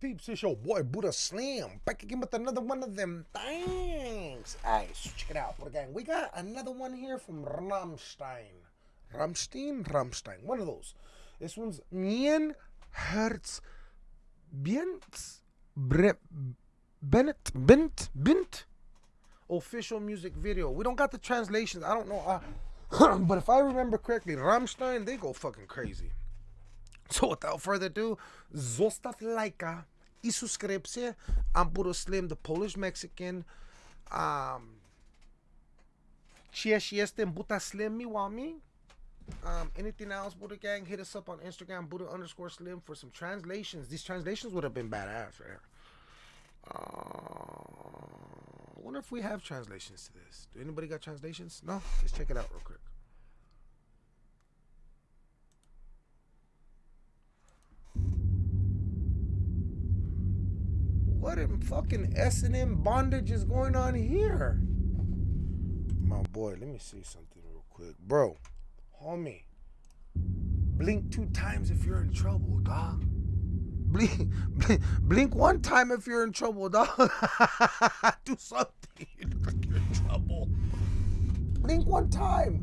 peeps? It's your boy Buddha Slim back again with another one of them things. Alright, so check it out, Buddha Gang. We got another one here from Rammstein. Rammstein? Rammstein. One of those. This one's Mien Herz Bient Bre- Bennett Bent Bent official music video. We don't got the translations. I don't know. Uh, but if I remember correctly, Rammstein, they go fucking crazy. So without further ado, zostaw lajka i subskrypcję. I'm Slim, the Polish Mexican. Um, cześć, jestem Slim, miłami. Um, anything else, Buddha Gang, hit us up on Instagram, Buddha underscore Slim, for some translations. These translations would have been badass right. Uh, I wonder if we have translations to this. Do anybody got translations? No? Let's check it out real quick. What in fucking S and M bondage is going on here? My boy, let me see something real quick, bro. Homie, blink two times if you're in trouble, dog. Blink, blink, blink one time if you're in trouble, dog. Do something. You look like you're in trouble. Blink one time.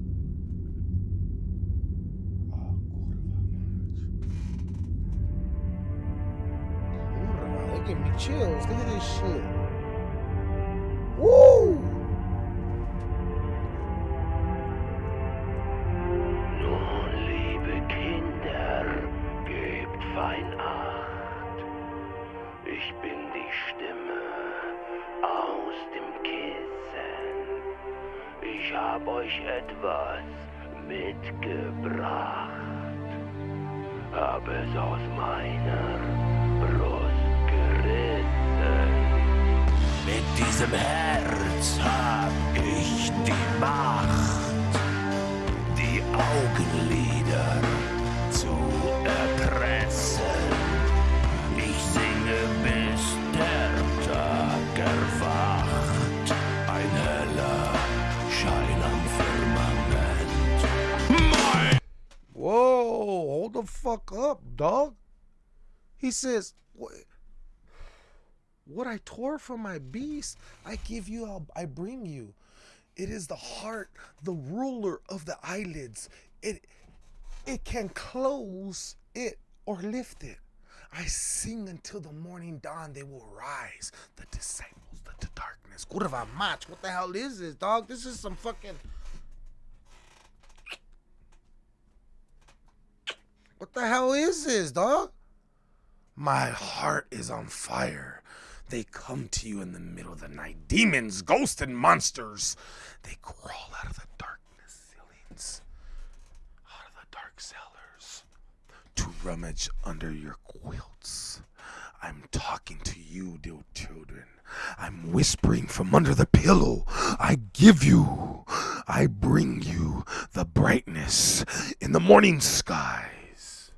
Chills. Look at this shit. Woo! Nun, liebe Kinder, gebt fein Acht. Ich bin die Stimme aus dem Kissen. Ich hab euch etwas mitgebracht. Hab es aus meiner diesem Herz hab ich die Macht die Augenlider zu erpressen. Ich singe, bis der Tag erwacht. Ein heller Schein am Firmament. Mein Whoa, hold the fuck up, dog. He says, what, I tore from my beast, I give you, I'll, I bring you. It is the heart, the ruler of the eyelids. It, it can close it or lift it. I sing until the morning dawn, they will rise. The disciples, the, the darkness. Kurwa mać, what the hell is this, dog? This is some fucking. What the hell is this, dog? My heart is on fire. They come to you in the middle of the night. Demons, ghosts, and monsters. They crawl out of the darkness ceilings, out of the dark cellars, to rummage under your quilts. I'm talking to you, dear children. I'm whispering from under the pillow. I give you, I bring you the brightness in the morning skies.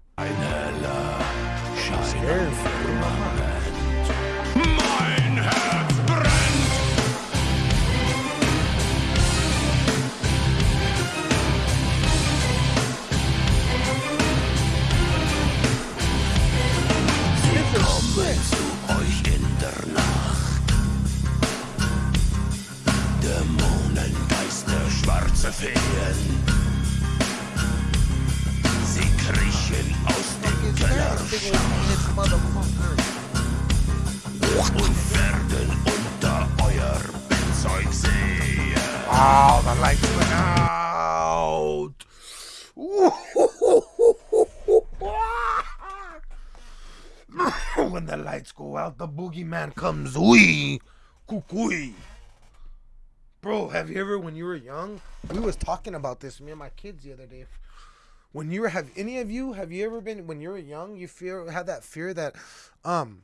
Sie kriechen aus dem Kellerschacht und werden unter euer Bettzeug sehen. The lights went out. when the lights go out, the boogeyman comes. Wee, kukui. Bro, have you ever, when you were young, we was talking about this, me and my kids the other day. When you were, have any of you, have you ever been, when you were young, you fear, had that fear that, um,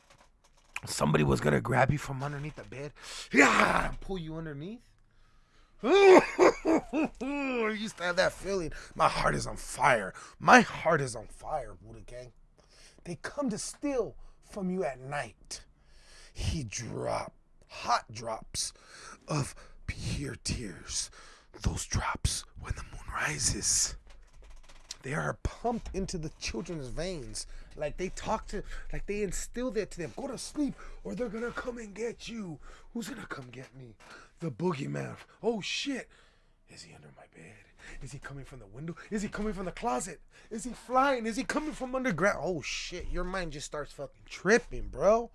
somebody was gonna grab you from underneath the bed, yeah, pull you underneath? I used to have that feeling. My heart is on fire. My heart is on fire, Buddha Gang. They come to steal from you at night. He drop hot drops of pure tears. Those drops when the moon rises. they are pumped into the children's veins. Like they talk to, like they instill that to them. Go to sleep, or they're gonna come and get you. Who's gonna come get me? The boogeyman. Oh shit! Is he under my bed? Is he coming from the window? Is he coming from the closet? Is he flying? Is he coming from underground? Oh shit! Your mind just starts fucking tripping, bro.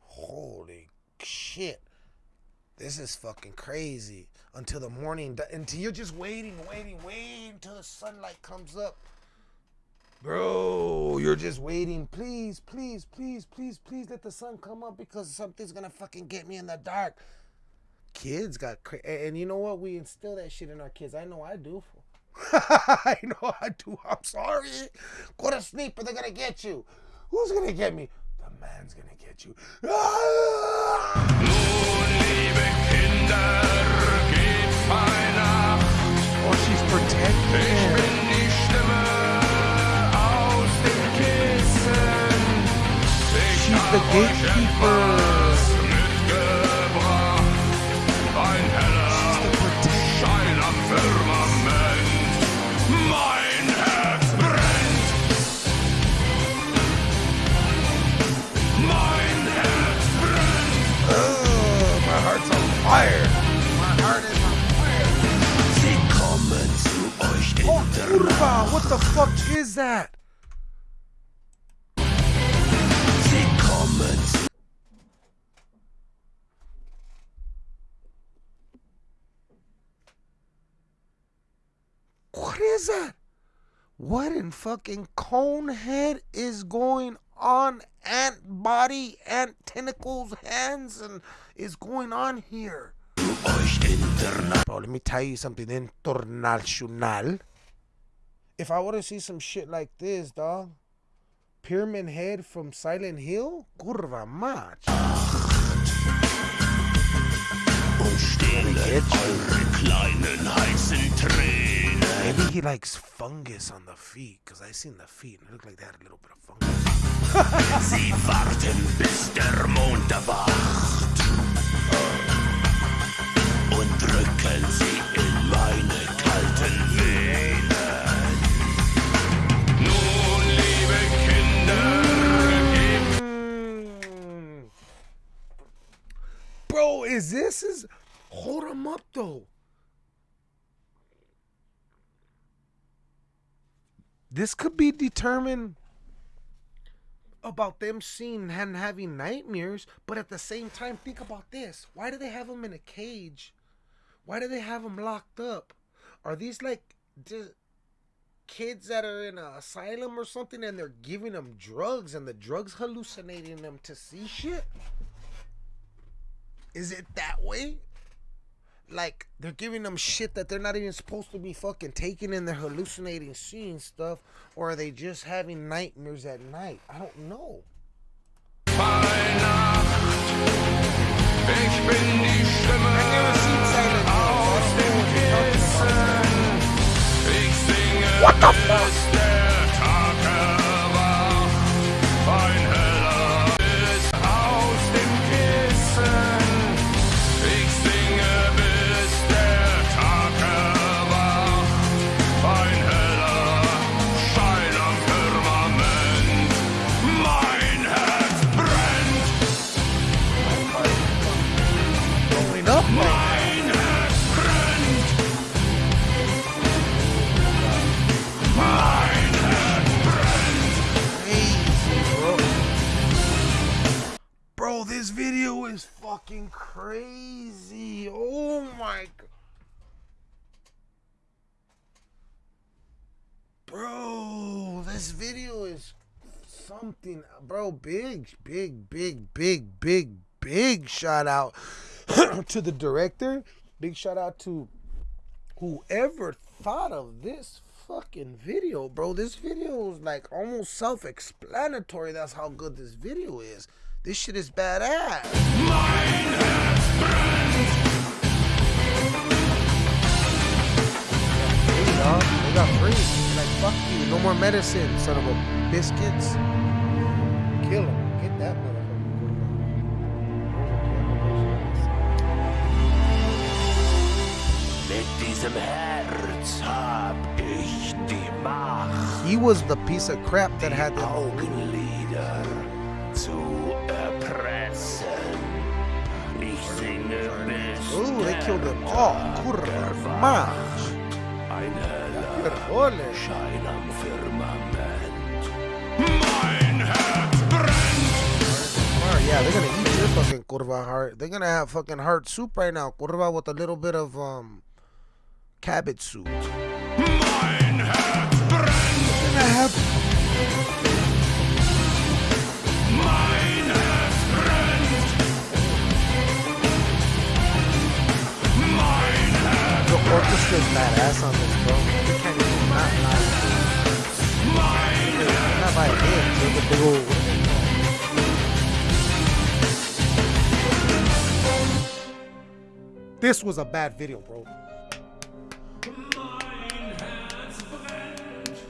Holy shit! This is fucking crazy. Until the morning, until you're just waiting, waiting, waiting until the sunlight comes up. Bro, you're just waiting. Please, please, please, please, please let the sun come up because something's gonna fucking get me in the dark. Kids got cra- and you know what? We instill that shit in our kids. I know I do. I know I do. I'm sorry. Go to sleep or they're gonna get you. Who's gonna get me? Man's gonna get you. Oh, she's. Ich She's the gatekeeper. What the fuck is that? What is that? What in fucking conehead is going on? Ant body, ant tentacles, hands, and is going on here? Bro, let me tell you something international. If I were to see some shit like this, dog, Pyramid Head from Silent Hill, curva mach. Und stehlen eure kleinen heißen Tränen. Maybe he likes fungus on the feet, because I seen the feet and it looked like they had a little bit of fungus. Sie warten, bis der Mond erwacht. Und drücken sie in meine kalten Venen. Is this is hold him up though. This could be determined about them seeing and having nightmares, but at the same time, think about this. Why do they have them in a cage? Why do they have them locked up? Are these like kids that are in an asylum or something and they're giving them drugs and the drugs hallucinating them to see shit? Is it that way? Like they're giving them shit that they're not even supposed to be fucking taking and they're hallucinating seeing stuff or are they just having nightmares at night? I don't know. Weihnacht. Ich fucking crazy. Oh my god. Bro, this video is something, bro. Big, big, big, big, big, big shout out to the director. Big shout out to whoever thought of this fucking video, bro. This video is like almost self-explanatory. That's how good this video is. This shit is badass. Mein Herz brennt. Free, dog. They got free. Like fuck you. No more medicine, son of a biscuits. Kill him. Get that motherfucker. Mit diesem Herz hab ich die Macht, He was the piece of crap that had the whole. Augenlider Ooh, they killed them all. Tag Kurva erwacht. mach. Ein heller Ole. Schein am Firmament. Mein Herz brennt. Alright, yeah, they're gonna eat your fucking curva heart. They're gonna have fucking heart soup right now, curva with a little bit of um cabbage soup. Brennt. Orchestra's badass on this, bro. You can't even not like mein Herz. not like it. Look at the old. This was a bad video, bro.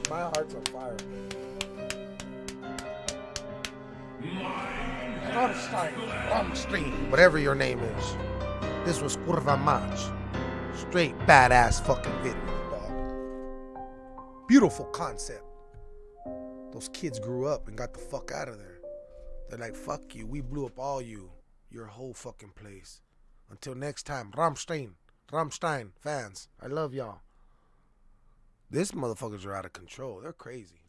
My heart's on fire. Rammstein, Rammstein, whatever your name is. This was Kurva Mach. Straight badass fucking video, dog. Beautiful concept. Those kids grew up and got the fuck out of there. They're like, fuck you. We blew up all you, your whole fucking place. Until next time, Rammstein, Rammstein fans, I love y'all. This motherfuckers are out of control. They're crazy.